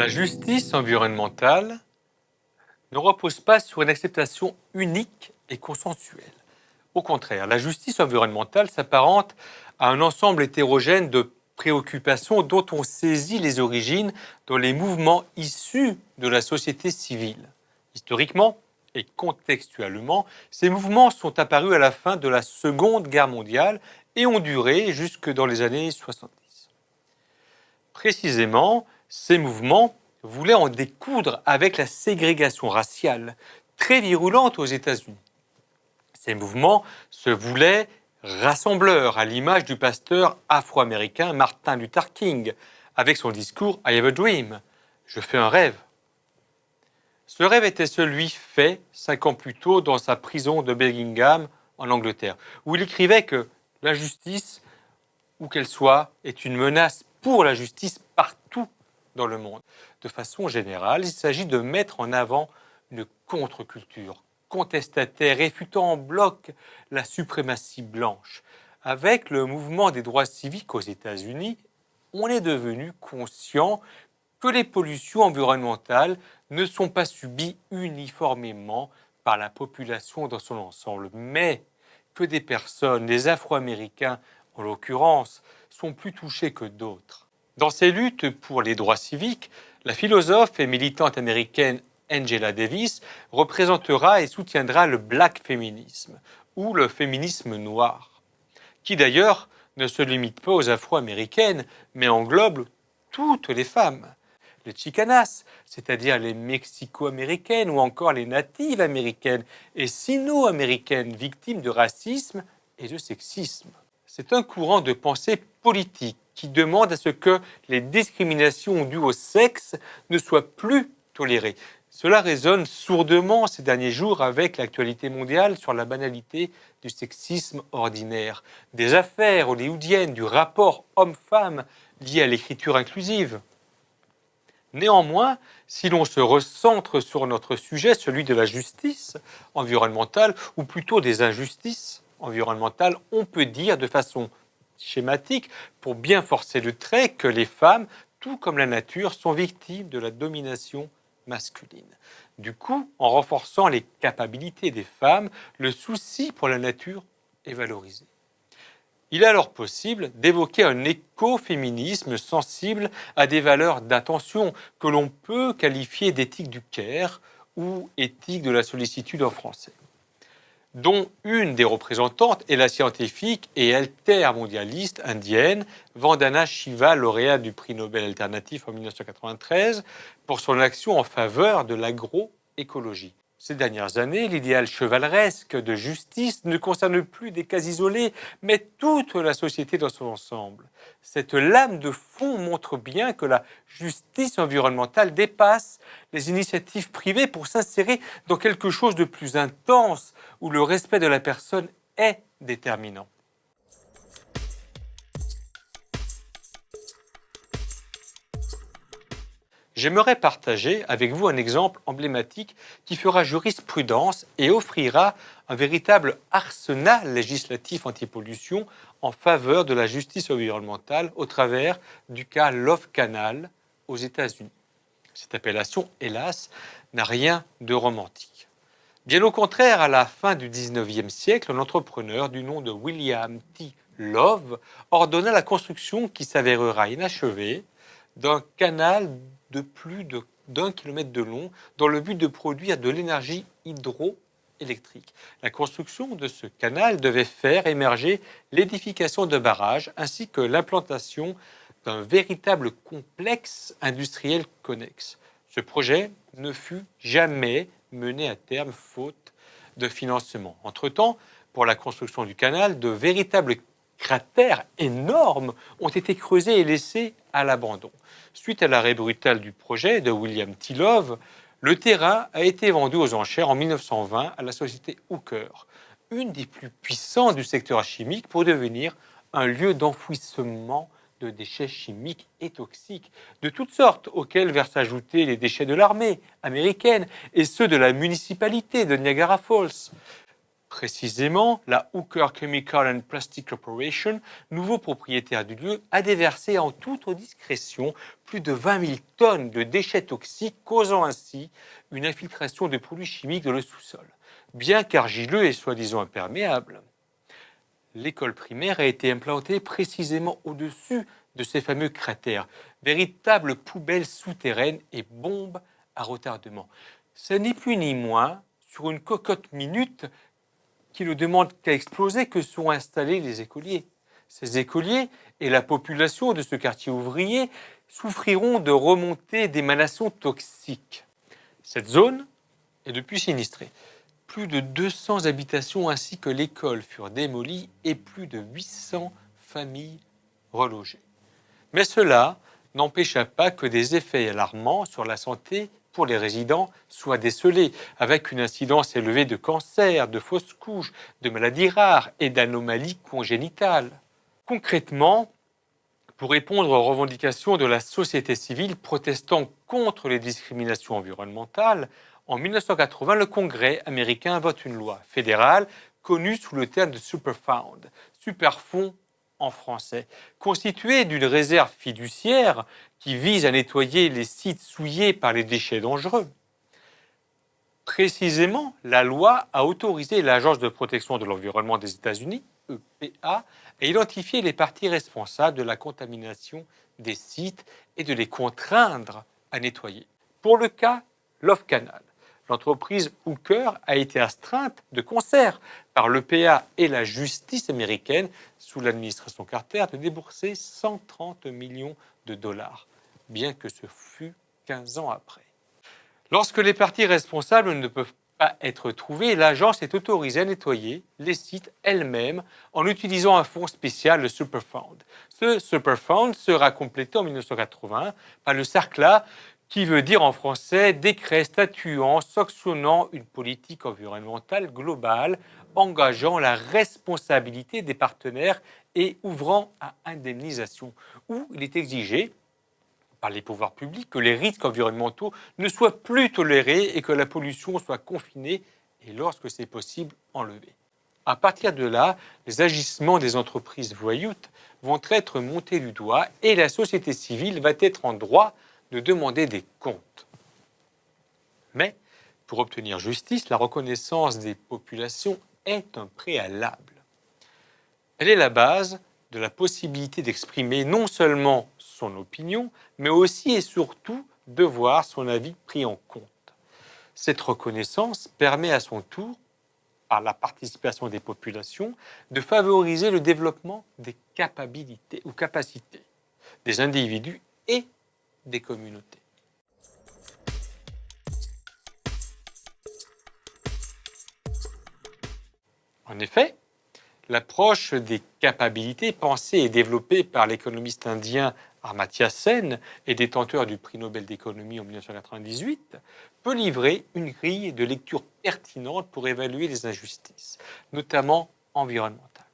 La justice environnementale ne repose pas sur une acceptation unique et consensuelle. Au contraire, la justice environnementale s'apparente à un ensemble hétérogène de préoccupations dont on saisit les origines dans les mouvements issus de la société civile. Historiquement et contextuellement, ces mouvements sont apparus à la fin de la Seconde Guerre mondiale et ont duré jusque dans les années 70. Précisément, ces mouvements voulaient en découdre avec la ségrégation raciale, très virulente aux États-Unis. Ces mouvements se voulaient rassembleurs, à l'image du pasteur afro-américain Martin Luther King, avec son discours I have a dream, je fais un rêve. Ce rêve était celui fait cinq ans plus tôt dans sa prison de Birmingham, en Angleterre, où il écrivait que l'injustice, où qu'elle soit, est une menace pour la justice partout dans le monde. De façon générale, il s'agit de mettre en avant une contre-culture contestataire réfutant en bloc la suprématie blanche. Avec le mouvement des droits civiques aux États-Unis, on est devenu conscient que les pollutions environnementales ne sont pas subies uniformément par la population dans son ensemble, mais que des personnes, les Afro-Américains en l'occurrence, sont plus touchés que d'autres. Dans ses luttes pour les droits civiques, la philosophe et militante américaine Angela Davis représentera et soutiendra le black féminisme, ou le féminisme noir, qui d'ailleurs ne se limite pas aux afro-américaines, mais englobe toutes les femmes. Les chicanas, c'est-à-dire les mexico-américaines ou encore les natives américaines et sino-américaines victimes de racisme et de sexisme. C'est un courant de pensée politique qui demande à ce que les discriminations dues au sexe ne soient plus tolérées. Cela résonne sourdement ces derniers jours avec l'actualité mondiale sur la banalité du sexisme ordinaire, des affaires hollywoodiennes, du rapport homme-femme lié à l'écriture inclusive. Néanmoins, si l'on se recentre sur notre sujet, celui de la justice environnementale, ou plutôt des injustices environnementales, on peut dire de façon schématique, pour bien forcer le trait, que les femmes, tout comme la nature, sont victimes de la domination masculine. Du coup, en renforçant les capacités des femmes, le souci pour la nature est valorisé. Il est alors possible d'évoquer un écoféminisme sensible à des valeurs d'attention que l'on peut qualifier d'éthique du care ou éthique de la sollicitude en français dont une des représentantes est la scientifique et altermondialiste indienne Vandana Shiva, lauréate du prix Nobel alternatif en 1993, pour son action en faveur de l'agroécologie. Ces dernières années, l'idéal chevaleresque de justice ne concerne plus des cas isolés, mais toute la société dans son ensemble. Cette lame de fond montre bien que la justice environnementale dépasse les initiatives privées pour s'insérer dans quelque chose de plus intense, où le respect de la personne est déterminant. J'aimerais partager avec vous un exemple emblématique qui fera jurisprudence et offrira un véritable arsenal législatif anti-pollution en faveur de la justice environnementale au travers du cas Love Canal aux États-Unis. Cette appellation, hélas, n'a rien de romantique. Bien au contraire, à la fin du 19e siècle, un entrepreneur du nom de William T. Love ordonna la construction qui s'avérera inachevée d'un canal de plus d'un kilomètre de long dans le but de produire de l'énergie hydroélectrique. La construction de ce canal devait faire émerger l'édification de barrages ainsi que l'implantation d'un véritable complexe industriel connexe. Ce projet ne fut jamais mené à terme faute de financement. Entre-temps, pour la construction du canal, de véritables cratères énormes ont été creusés et laissés à l'abandon. Suite à l'arrêt brutal du projet de William T. Love, le terrain a été vendu aux enchères en 1920 à la société Hooker, une des plus puissantes du secteur chimique pour devenir un lieu d'enfouissement de déchets chimiques et toxiques de toutes sortes, auxquels vers s'ajouter les déchets de l'armée américaine et ceux de la municipalité de Niagara Falls. Précisément, la Hooker Chemical and Plastic Corporation, nouveau propriétaire du lieu, a déversé en toute discrétion plus de 20 000 tonnes de déchets toxiques, causant ainsi une infiltration de produits chimiques dans le sous-sol, bien qu'argileux et soi-disant imperméable. L'école primaire a été implantée précisément au-dessus de ces fameux cratères, véritables poubelles souterraines et bombes à retardement. Ce n'est plus ni moins sur une cocotte minute qui ne demande qu'à exploser que sont installés les écoliers. Ces écoliers et la population de ce quartier ouvrier souffriront de remontées d'émanations toxiques. Cette zone est depuis sinistrée. Plus de 200 habitations ainsi que l'école furent démolies et plus de 800 familles relogées. Mais cela n'empêcha pas que des effets alarmants sur la santé pour les résidents soient décelés, avec une incidence élevée de cancer, de fausses couches, de maladies rares et d'anomalies congénitales. Concrètement, pour répondre aux revendications de la société civile protestant contre les discriminations environnementales, en 1980, le Congrès américain vote une loi fédérale connue sous le terme de Superfund, Superfonds en français, constituée d'une réserve fiduciaire qui vise à nettoyer les sites souillés par les déchets dangereux. Précisément, la loi a autorisé l'Agence de protection de l'environnement des États-Unis, EPA, à identifier les parties responsables de la contamination des sites et de les contraindre à nettoyer. Pour le cas Love Canal, l'entreprise Hooker a été astreinte de concert par l'EPA et la justice américaine sous l'administration Carter de débourser 130 millions de dollars, bien que ce fût 15 ans après. Lorsque les parties responsables ne peuvent pas être trouvées, l'agence est autorisée à nettoyer les sites elle-même en utilisant un fonds spécial, le Superfund. Ce Superfund sera complété en 1980 par le CERCLA, qui veut dire en français décret statuant, sanctionnant une politique environnementale globale, engageant la responsabilité des partenaires et ouvrant à indemnisation, où il est exigé par les pouvoirs publics que les risques environnementaux ne soient plus tolérés et que la pollution soit confinée et, lorsque c'est possible, enlevée. À partir de là, les agissements des entreprises voyoutes vont être montés du doigt et la société civile va être en droit de demander des comptes. Mais pour obtenir justice, la reconnaissance des populations est un préalable. Elle est la base de la possibilité d'exprimer non seulement son opinion, mais aussi et surtout de voir son avis pris en compte. Cette reconnaissance permet à son tour, par la participation des populations, de favoriser le développement des capacités ou capacités des individus et des communautés. En effet, l'approche des capacités pensée et développée par l'économiste indien Amartya Sen et détenteur du prix Nobel d'économie en 1998 peut livrer une grille de lecture pertinente pour évaluer les injustices, notamment environnementales.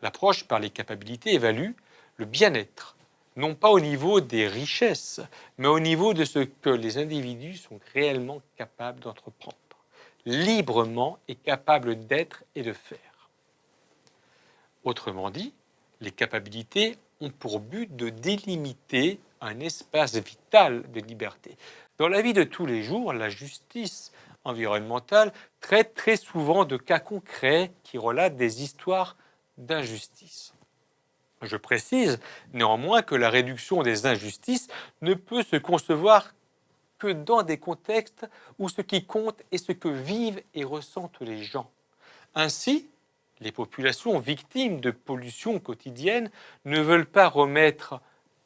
L'approche par les capacités évalue le bien-être, non pas au niveau des richesses, mais au niveau de ce que les individus sont réellement capables d'entreprendre, librement et capables d'être et de faire. Autrement dit, les capacités ont pour but de délimiter un espace vital de liberté. Dans la vie de tous les jours, la justice environnementale traite très souvent de cas concrets qui relatent des histoires d'injustice. Je précise néanmoins que la réduction des injustices ne peut se concevoir que dans des contextes où ce qui compte est ce que vivent et ressentent les gens. Ainsi, les populations victimes de pollution quotidienne ne veulent pas remettre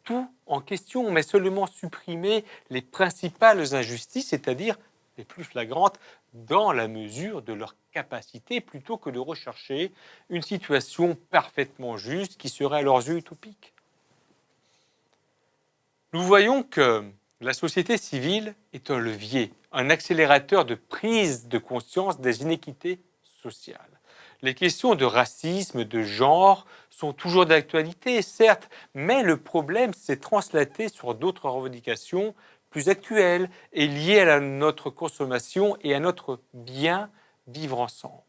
tout en question, mais seulement supprimer les principales injustices, c'est-à-dire les plus flagrantes, dans la mesure de leur capacité, plutôt que de rechercher une situation parfaitement juste qui serait à leurs yeux utopique. Nous voyons que la société civile est un levier, un accélérateur de prise de conscience des inéquités sociales. Les questions de racisme, de genre sont toujours d'actualité, certes, mais le problème s'est translaté sur d'autres revendications plus actuelles et liées à notre consommation et à notre bien vivre ensemble.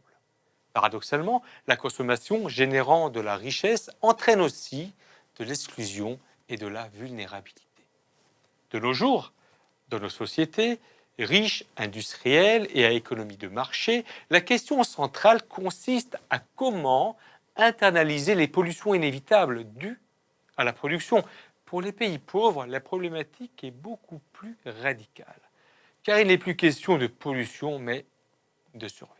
Paradoxalement, la consommation générant de la richesse entraîne aussi de l'exclusion et de la vulnérabilité. De nos jours, dans nos sociétés, riches, industrielles et à économie de marché, la question centrale consiste à comment internaliser les pollutions inévitables dues à la production. Pour les pays pauvres, la problématique est beaucoup plus radicale, car il n'est plus question de pollution, mais de survie.